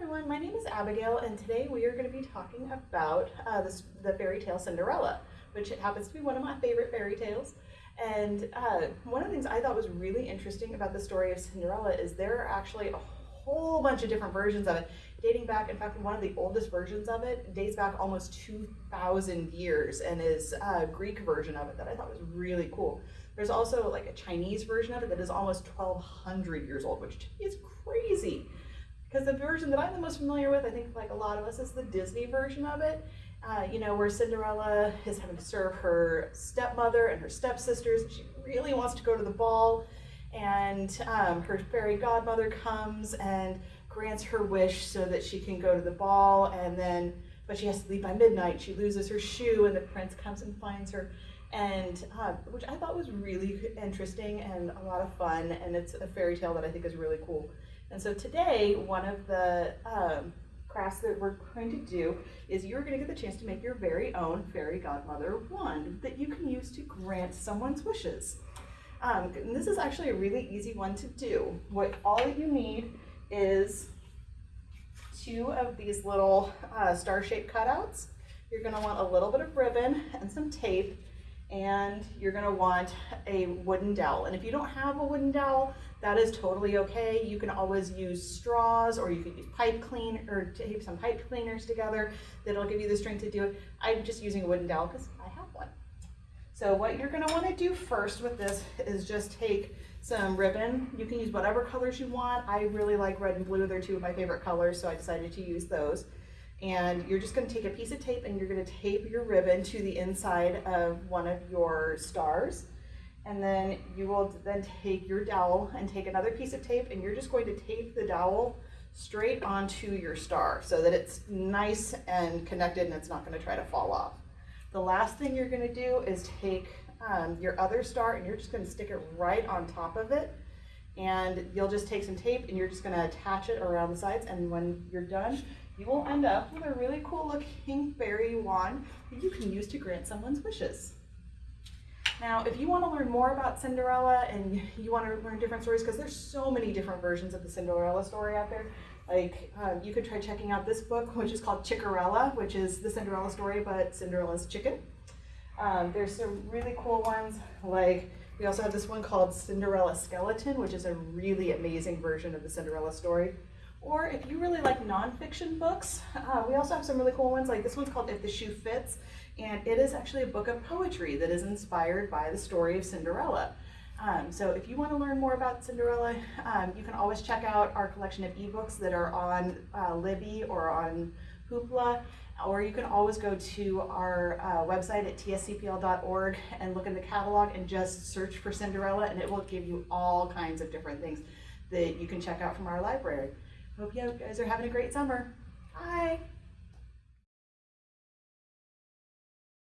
everyone, my name is Abigail and today we are going to be talking about uh, this, the fairy tale Cinderella, which happens to be one of my favorite fairy tales. And uh, one of the things I thought was really interesting about the story of Cinderella is there are actually a whole bunch of different versions of it, dating back, in fact, one of the oldest versions of it dates back almost 2,000 years and is a Greek version of it that I thought was really cool. There's also like a Chinese version of it that is almost 1,200 years old, which to me is crazy. Because the version that I'm the most familiar with, I think like a lot of us, is the Disney version of it. Uh, you know, where Cinderella is having to serve her stepmother and her stepsisters, and she really wants to go to the ball. And um, her fairy godmother comes and grants her wish so that she can go to the ball. And then, but she has to leave by midnight. She loses her shoe, and the prince comes and finds her. And uh, which I thought was really interesting and a lot of fun. And it's a fairy tale that I think is really cool. And so today, one of the um, crafts that we're going to do is you're going to get the chance to make your very own fairy godmother wand that you can use to grant someone's wishes. Um, and this is actually a really easy one to do. What all you need is two of these little uh, star-shaped cutouts. You're going to want a little bit of ribbon and some tape and you're gonna want a wooden dowel. And if you don't have a wooden dowel, that is totally okay. You can always use straws or you could use pipe clean or tape some pipe cleaners together that'll give you the strength to do it. I'm just using a wooden dowel because I have one. So what you're gonna wanna do first with this is just take some ribbon. You can use whatever colors you want. I really like red and blue. They're two of my favorite colors, so I decided to use those and you're just going to take a piece of tape and you're going to tape your ribbon to the inside of one of your stars and then you will then take your dowel and take another piece of tape and you're just going to tape the dowel straight onto your star so that it's nice and connected and it's not going to try to fall off. The last thing you're going to do is take um, your other star and you're just going to stick it right on top of it and you'll just take some tape and you're just going to attach it around the sides and when you're done you will end up with a really cool looking fairy wand that you can use to grant someone's wishes. Now, if you want to learn more about Cinderella and you want to learn different stories, because there's so many different versions of the Cinderella story out there, like um, you could try checking out this book, which is called Chickerella, which is the Cinderella story, but Cinderella's chicken. Um, there's some really cool ones, like we also have this one called Cinderella Skeleton, which is a really amazing version of the Cinderella story. Or if you really like nonfiction books, uh, we also have some really cool ones. Like this one's called If the Shoe Fits, and it is actually a book of poetry that is inspired by the story of Cinderella. Um, so if you want to learn more about Cinderella, um, you can always check out our collection of ebooks that are on uh, Libby or on Hoopla, or you can always go to our uh, website at tscpl.org and look in the catalog and just search for Cinderella and it will give you all kinds of different things that you can check out from our library. Hope you guys are having a great summer. Bye.